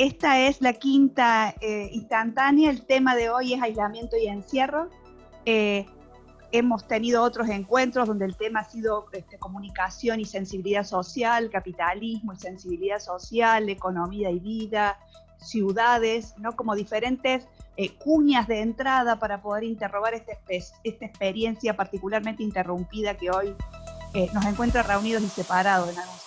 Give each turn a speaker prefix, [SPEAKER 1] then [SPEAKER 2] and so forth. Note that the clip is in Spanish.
[SPEAKER 1] esta es la quinta eh, instantánea, el tema de hoy es aislamiento y encierro. Eh, hemos tenido otros encuentros donde el tema ha sido este, comunicación y sensibilidad social, capitalismo y sensibilidad social, economía y vida, ciudades, ¿no? como diferentes eh, cuñas de entrada para poder interrogar esta, esta experiencia particularmente interrumpida que hoy eh, nos encuentra reunidos y separados en algún.